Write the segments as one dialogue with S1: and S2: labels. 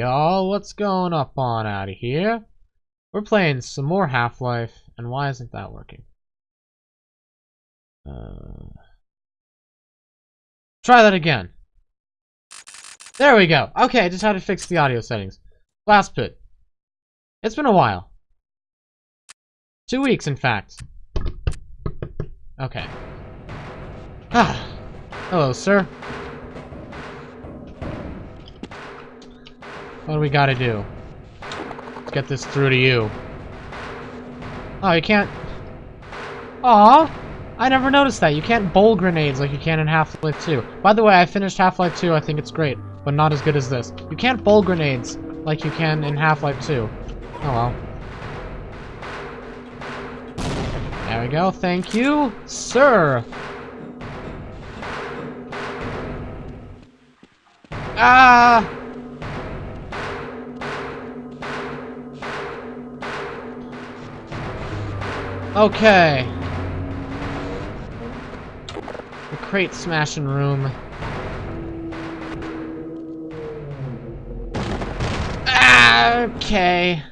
S1: y'all. What's going up on out of here? We're playing some more Half-Life, and why isn't that working? Uh, try that again. There we go. Okay, I just had to fix the audio settings. Last pit. It's been a while. Two weeks, in fact. Okay. Ah. Hello, sir. What do we gotta do? Let's get this through to you. Oh, you can't... Aw! I never noticed that. You can't bowl grenades like you can in Half-Life 2. By the way, I finished Half-Life 2. I think it's great, but not as good as this. You can't bowl grenades like you can in Half-Life 2. Oh well. There we go. Thank you, sir. Ah! Okay. The crate smashing room. Ah, okay.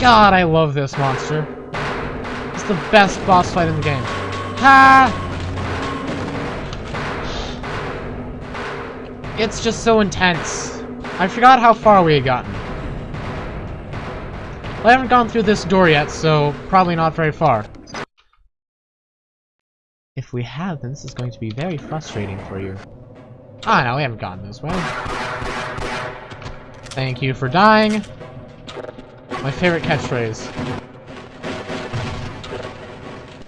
S1: God, I love this monster. It's the best boss fight in the game. Ha! It's just so intense. I forgot how far we had gotten. I haven't gone through this door yet, so probably not very far. If we have, then this is going to be very frustrating for you. Ah, no, we haven't gotten this way. Thank you for dying. My favorite catchphrase.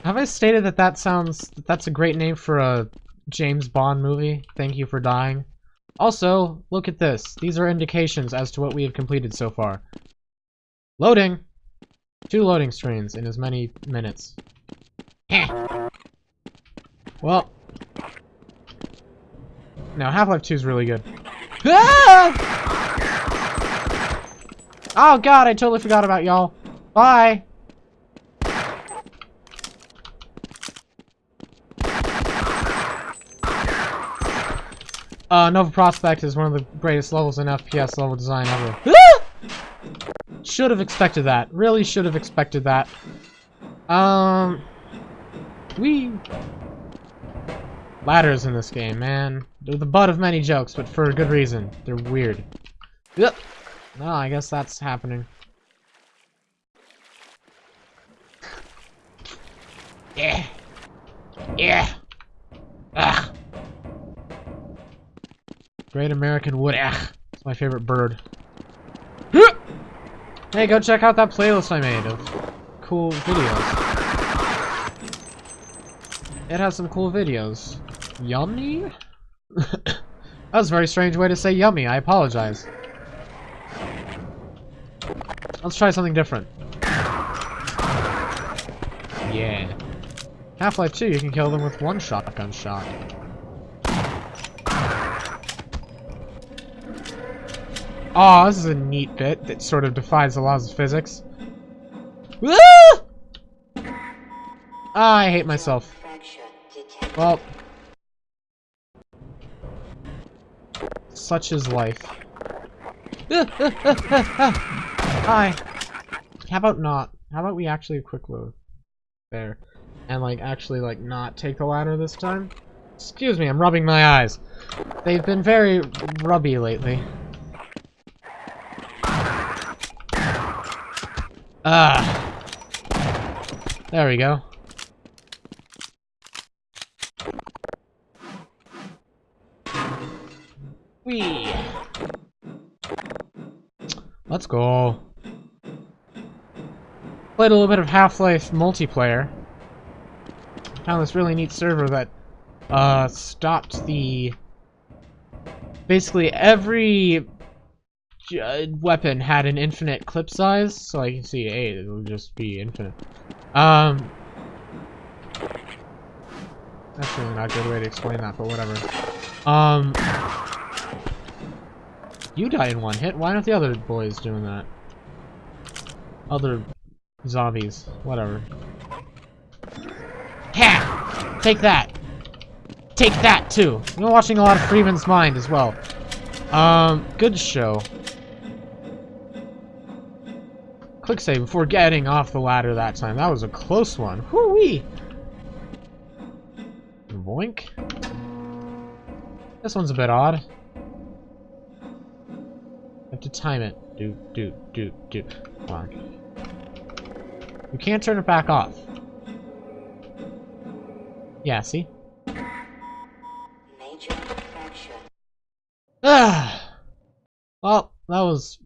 S1: Have I stated that that sounds... That that's a great name for a James Bond movie? Thank you for dying. Also, look at this. These are indications as to what we have completed so far. Loading! Two loading screens in as many minutes. well. Now, Half-Life 2 is really good. Ah! Oh god, I totally forgot about y'all. Bye! Uh, Nova Prospekt is one of the greatest levels in FPS level design ever. Should have expected that. Really should have expected that. Um... We... Ladders in this game, man. They're the butt of many jokes, but for a good reason. They're weird. Yep. No, I guess that's happening. Yeah. Yeah. Ugh. Great American Wood. Ugh. It's my favorite bird. Hey, go check out that playlist I made of cool videos. It has some cool videos. Yummy? that was a very strange way to say yummy. I apologize. Let's try something different. Yeah. Half-Life 2, you can kill them with one shotgun shot. Oh, this is a neat bit that sort of defies the laws of physics. Woo! Ah, I hate myself. Well. Such is life. Hi. How about not? How about we actually quick load? There. And like actually like not take the ladder this time? Excuse me, I'm rubbing my eyes. They've been very rubby lately. Ah. There we go. Whee! Let's go. Played a little bit of Half-Life multiplayer. Found this really neat server that uh, stopped the... Basically, every weapon had an infinite clip size, so I can see, hey, it will just be infinite. Um, that's really not a good way to explain that, but whatever. Um, you die in one hit. Why aren't the other boys doing that? Other zombies. Whatever. Ha! Take that! Take that, too! Been watching a lot of Freeman's Mind as well. Um, good show. Quick save before getting off the ladder that time. That was a close one. Whoo-wee! Boink. This one's a bit odd. have to time it. Do, do, do, do. Come on. You can't turn it back off. Yeah, see? Ah! Well, that was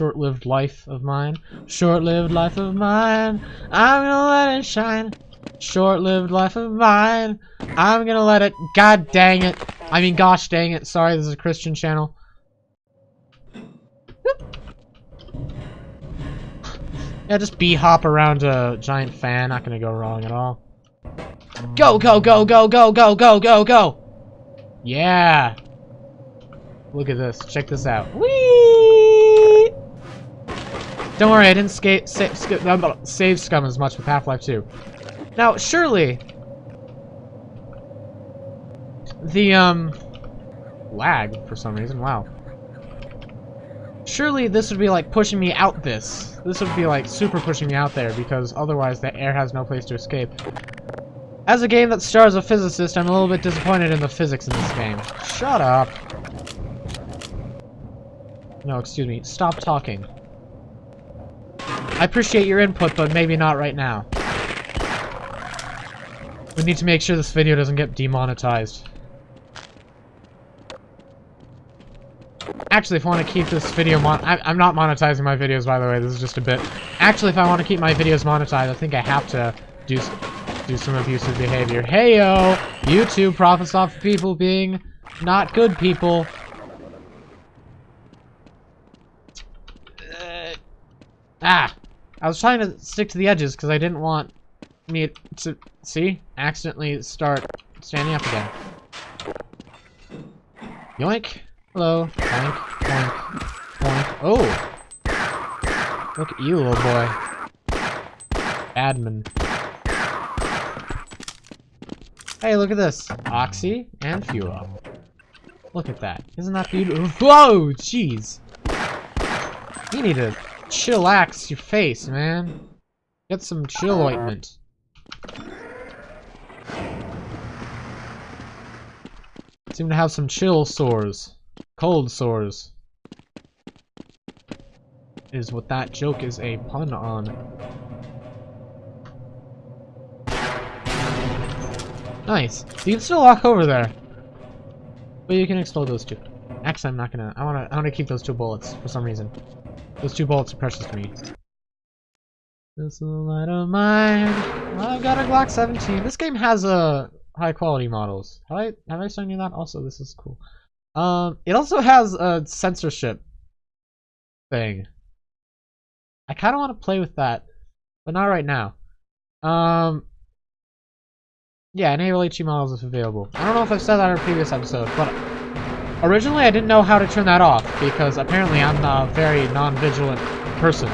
S1: short-lived life of mine. Short-lived life of mine. I'm gonna let it shine. Short-lived life of mine. I'm gonna let it. God dang it. I mean, gosh dang it. Sorry, this is a Christian channel. yeah, just bee-hop around a giant fan. Not gonna go wrong at all. Go, go, go, go, go, go, go, go, go! Yeah! Look at this. Check this out. Whee! Don't worry, I didn't save, Scum as much with Half-Life 2. Now, surely... The, um... Lag, for some reason. Wow. Surely this would be like pushing me out this. This would be like super pushing me out there because otherwise the air has no place to escape. As a game that stars a physicist, I'm a little bit disappointed in the physics in this game. Shut up. No, excuse me. Stop talking. I appreciate your input, but maybe not right now. We need to make sure this video doesn't get demonetized. Actually, if I want to keep this video mon- I am not monetizing my videos, by the way, this is just a bit. Actually, if I want to keep my videos monetized, I think I have to do, do some abusive behavior. Heyo! YouTube profits off of people being not good people. Ah! I was trying to stick to the edges because I didn't want me to, see, accidentally start standing up again. Yoink! Hello. Boink, boink, boink. Oh! Look at you, little boy. Admin. Hey, look at this. Oxy and fuel. Look at that. Isn't that beautiful? Whoa! Jeez! You need to chillax your face, man. Get some chill uh, ointment. Seem to have some chill sores. Cold sores. Is what that joke is a pun on. Nice. You can still walk over there. But you can explode those two. Actually, I'm not gonna. I wanna. I wanna keep those two bullets for some reason. Those two bullets are precious to me. This is a light of mine. I've got a Glock 17. This game has a uh, high quality models. Have I have I shown you that? Also, this is cool. Um, it also has a censorship thing. I kind of want to play with that, but not right now. Um, yeah, enable HD models if available. I don't know if I've said that in a previous episode, but Originally, I didn't know how to turn that off, because apparently I'm a very non-vigilant person.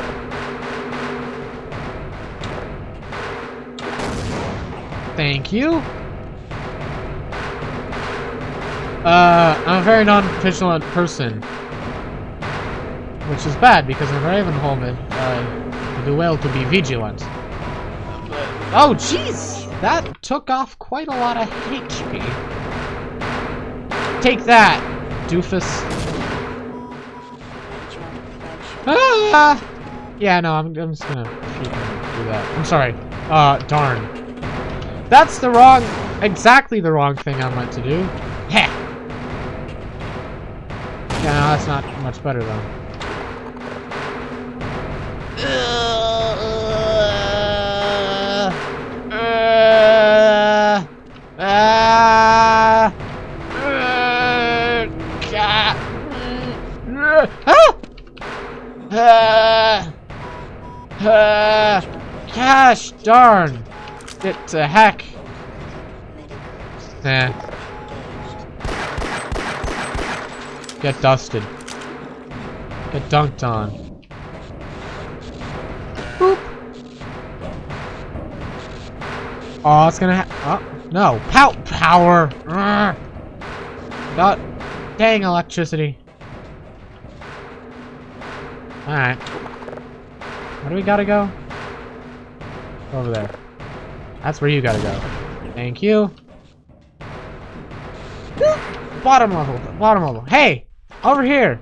S1: Thank you. Uh, I'm a very non-vigilant person. Which is bad, because in Ravenholm, it, uh, do well to be vigilant. Oh, jeez! That took off quite a lot of HP. Take that! Doofus. Ah! Yeah, no, I'm, I'm just gonna do that. I'm sorry. Uh, darn. That's the wrong, exactly the wrong thing I meant to do. Heh! Yeah, no, that's not much better though. Darn! Get to heck! Nah. Get dusted. Get dunked on. Boop! Oh, it's gonna ha- Oh, no! Pout power! Got Dang electricity. Alright. Where do we gotta go? Over there. That's where you gotta go. Thank you. Bottom level. Bottom level. Hey! Over here!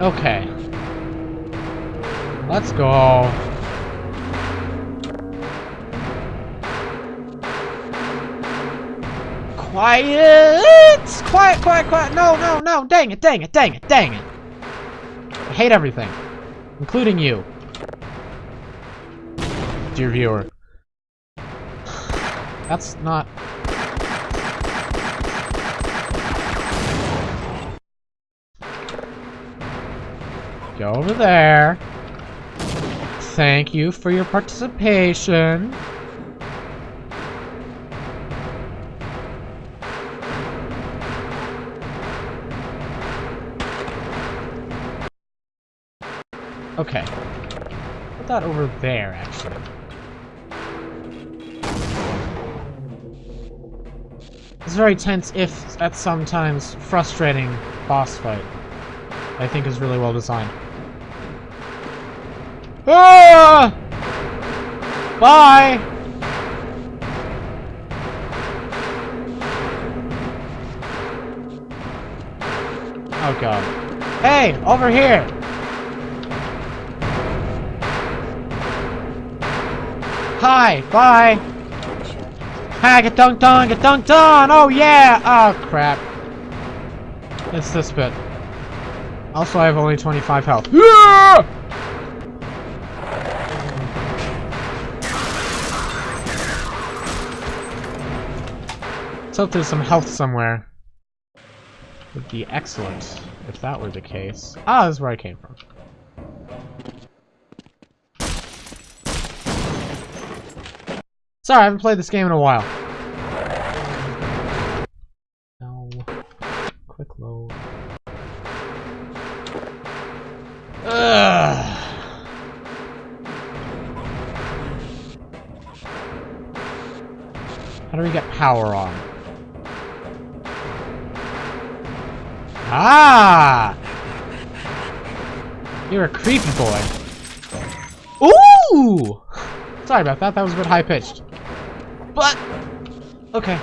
S1: Okay. Let's go. Quiet! Quiet, quiet, quiet. No, no, no. Dang it, dang it, dang it, dang it. I hate everything. Including you. Dear viewer. That's not... Go over there. Thank you for your participation. Okay. Put that over there, actually. It's a very tense, if at sometimes frustrating boss fight. I think is really well designed. Ah! Bye! Oh god. Hey! Over here! Hi! Bye! Ha! Get dunked on! Get dunked on! Oh yeah! Oh crap. It's this bit. Also, I have only 25 health. Yeah! Let's hope there's some health somewhere. Would be excellent if that were the case. Ah, this is where I came from. Sorry, I haven't played this game in a while. No. Quick load. Ugh. How do we get power on? Ah! You're a creepy boy. Ooh! Sorry about that, that was a bit high-pitched. But, okay.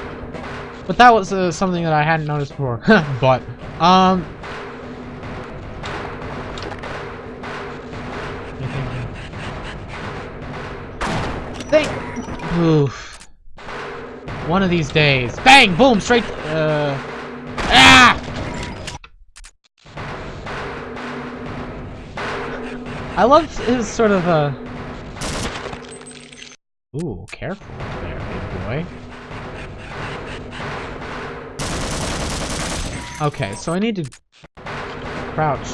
S1: But that was uh, something that I hadn't noticed before. but, um... Think... Oof. One of these days. Bang! Boom! Straight... Uh... Ah! I loved his sort of, uh... Ooh, careful there, boy. Okay, so I need to crouch.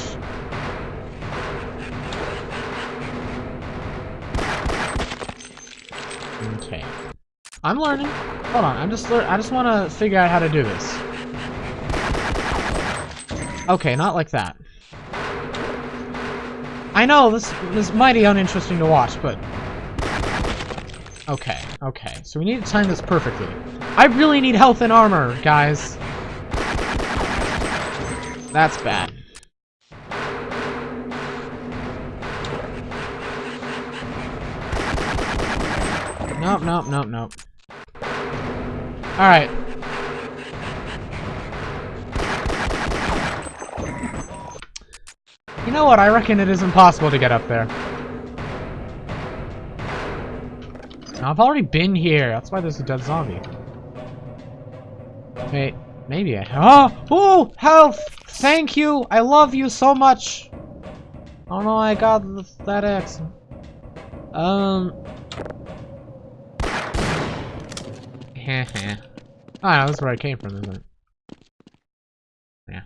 S1: Okay. I'm learning. Hold on, I'm just lear I just want to figure out how to do this. Okay, not like that. I know, this, this is mighty uninteresting to watch, but... Okay, okay. So we need to time this perfectly. I really need health and armor, guys. That's bad. Nope, nope, nope, nope. Alright. You know what? I reckon it is impossible to get up there. I've already been here. That's why there's a dead zombie. Wait, maybe I... Oh! Oh! Health! Thank you! I love you so much! Oh no, I got that X. Um... Heh Ah, that's where I came from, isn't it? Yeah.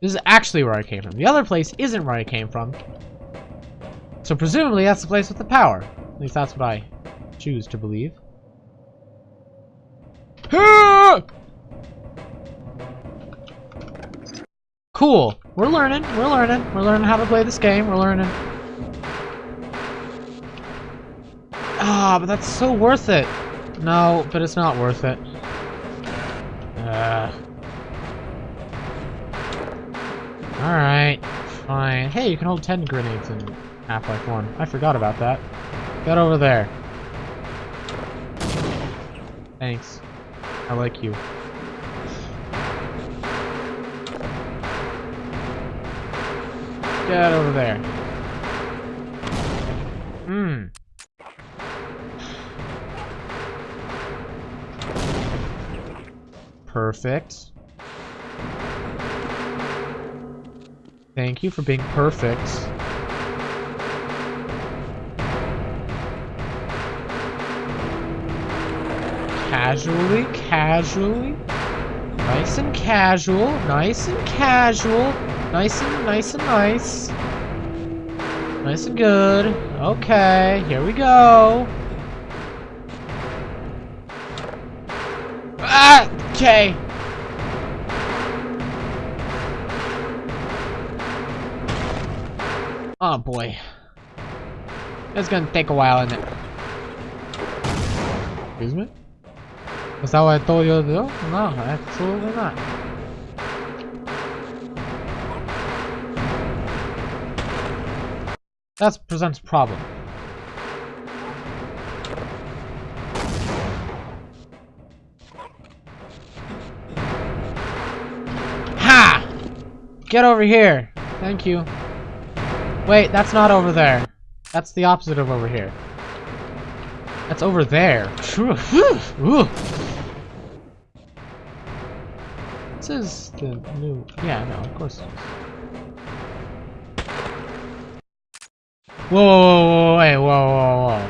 S1: This is actually where I came from. The other place isn't where I came from. So presumably that's the place with the power. At least that's what I choose to believe. Cool. We're learning. We're learning. We're learning how to play this game. We're learning. Ah, but that's so worth it. No, but it's not worth it. Uh. Alright, fine. Hey, you can hold 10 grenades in Half-Life 1. I forgot about that. Get over there. Thanks. I like you. Get over there. Mmm. Perfect. Thank you for being perfect. Casually, casually. Nice and casual, nice and casual. Nice and nice and nice. Nice and good. Okay, here we go. Ah! Okay. Oh boy. It's gonna take a while, isn't it? Excuse me? Is that what I told you to do? No, absolutely not. That presents problem. Ha! Get over here! Thank you. Wait, that's not over there. That's the opposite of over here. That's over there. This is the new... Yeah, no, of course. Whoa, whoa, whoa, wait, whoa, whoa, whoa.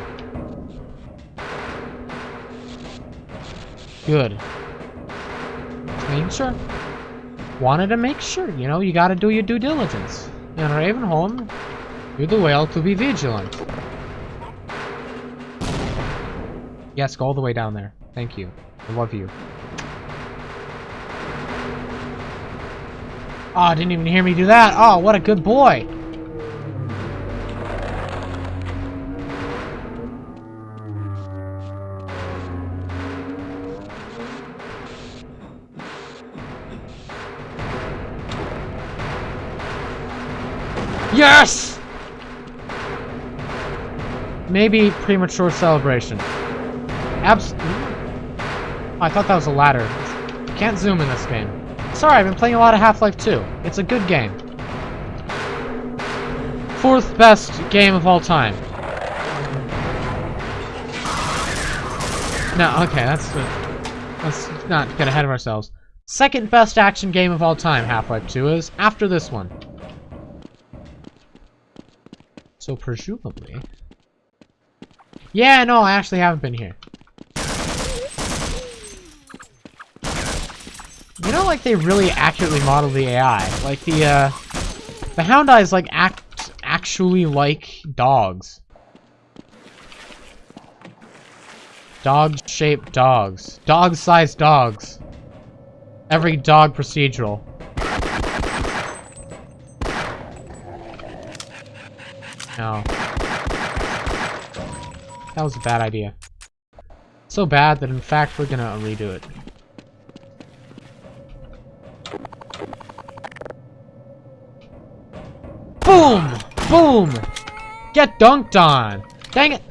S1: Good. Making sure. Wanted to make sure, you know, you gotta do your due diligence. In Ravenholm, you do well to be vigilant. Yes, go all the way down there. Thank you. I love you. Oh, didn't even hear me do that. Oh, what a good boy. Yes! Maybe premature celebration. Abs- I thought that was a ladder. Can't zoom in this game. Sorry, I've been playing a lot of Half-Life 2. It's a good game. Fourth best game of all time. No, okay, that's... Uh, let's not get ahead of ourselves. Second best action game of all time, Half-Life 2 is, after this one. So presumably... Yeah, no, I actually haven't been here. You know, like, they really accurately model the AI. Like, the, uh... The Houndeyes, like, act actually like dogs. Dog-shaped dogs. Dog-sized dogs. Every dog procedural. No. That was a bad idea. So bad that in fact we're gonna redo it. Boom! Boom! Get dunked on! Dang it!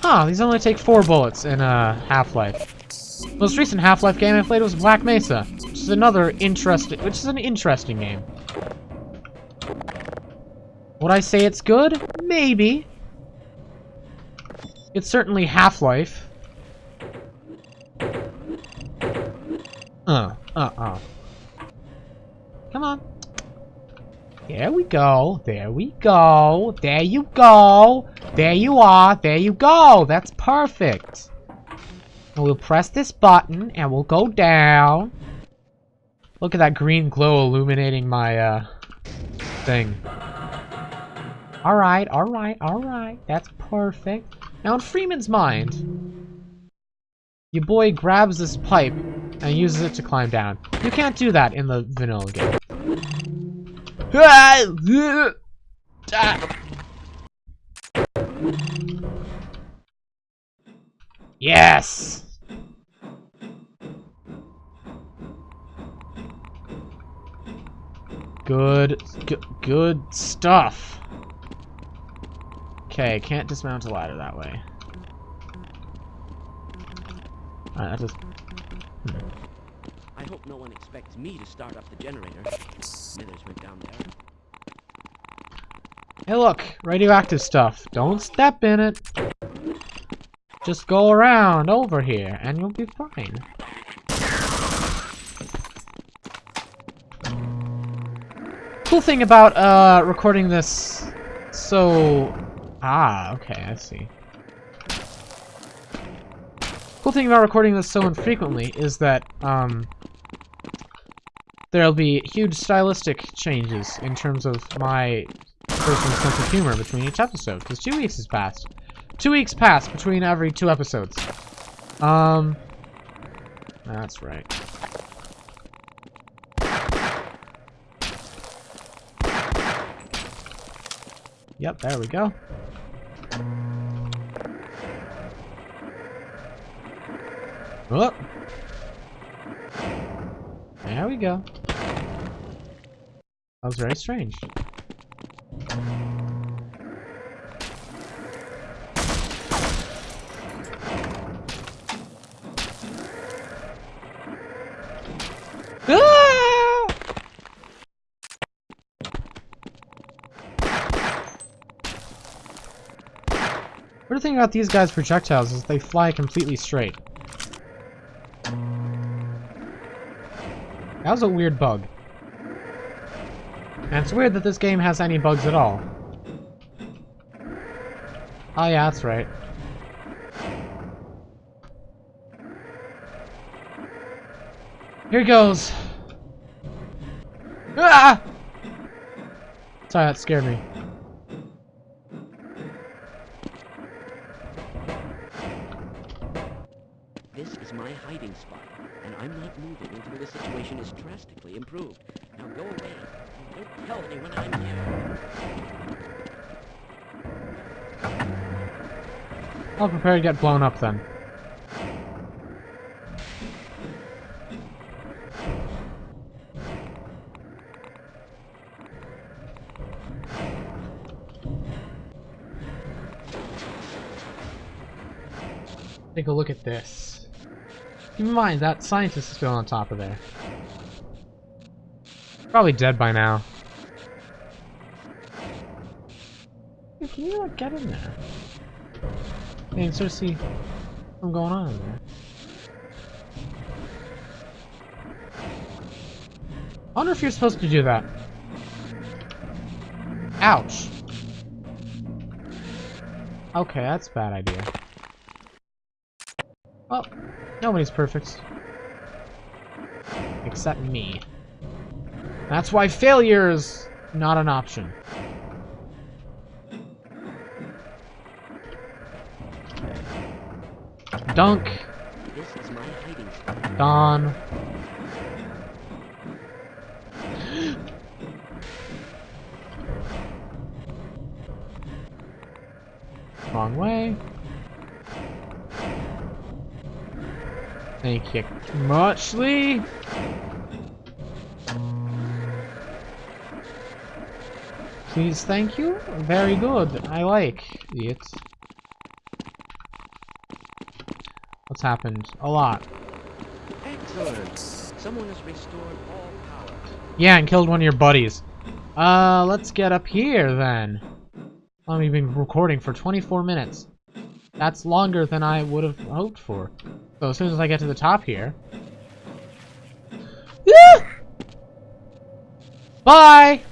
S1: Huh, these only take four bullets in uh, Half-Life. Most recent Half-Life game I played was Black Mesa, which is another interesting, which is an interesting game. Would I say it's good? Maybe. It's certainly Half-Life. Uh, uh, uh. Come on. There we go. There we go. There you go. There you are. There you go. That's perfect. And we'll press this button and we'll go down. Look at that green glow illuminating my, uh, thing. Alright, alright, alright. That's perfect. Now in Freeman's mind, your boy grabs this pipe and uses it to climb down. You can't do that in the vanilla game. Yes! Good, good stuff. Okay, can't dismount a ladder that way. Alright, that just...
S2: I hope no one expects me to start up the generator. Smithers went down there.
S1: Hey look, radioactive stuff. Don't step in it. Just go around over here and you'll be fine. Cool thing about uh, recording this so... Ah, okay, I see. Cool thing about recording this so infrequently is that um, there'll be huge stylistic changes in terms of my personal sense of humor between each episode, because two weeks has passed. Two weeks passed between every two episodes. Um, that's right. Yep, there we go. Oh! There we go. That was very strange. Ah! What thing about these guys' projectiles is they fly completely straight. That was a weird bug. And it's weird that this game has any bugs at all. Oh yeah, that's right. Here goes. Ah! Sorry, that scared me.
S2: The situation is drastically improved. Now go away. Don't tell anyone I'm here.
S1: I'll prepare to get blown up then. Take a look at this. Keep in mind, that scientist is still on top of there. Probably dead by now. Can you like get in there? Can sort of see what's going on in there. I wonder if you're supposed to do that. Ouch. Okay, that's a bad idea. Well, nobody's perfect. Except me. That's why failure is not an option. Dunk.
S2: This is my hiding.
S1: Don. Wrong way. Thank you muchly. Please, thank you. Very good. I like it. What's happened? A lot.
S2: Excellent. Someone has restored all power.
S1: Yeah, and killed one of your buddies. Uh, let's get up here then. We've been recording for 24 minutes. That's longer than I would have hoped for. So as soon as I get to the top here... Bye!